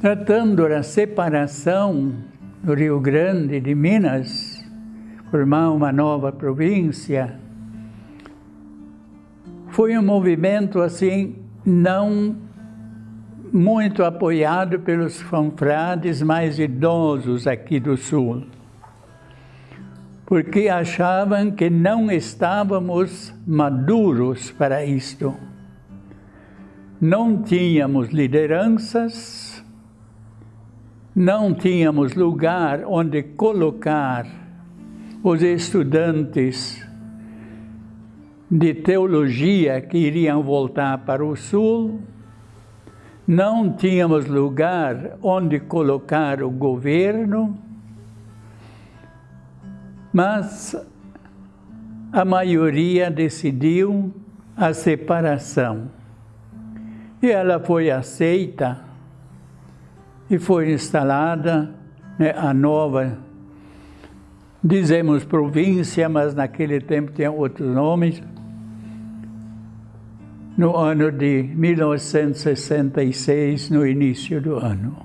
tratando da separação do Rio Grande de Minas, formar uma nova província, foi um movimento assim não muito apoiado pelos fanfrades mais idosos aqui do Sul, porque achavam que não estávamos maduros para isto. Não tínhamos lideranças, não tínhamos lugar onde colocar os estudantes de teologia que iriam voltar para o Sul, não tínhamos lugar onde colocar o governo, mas a maioria decidiu a separação. E ela foi aceita e foi instalada né, a nova, dizemos província, mas naquele tempo tinha outros nomes, no ano de 1966, no início do ano.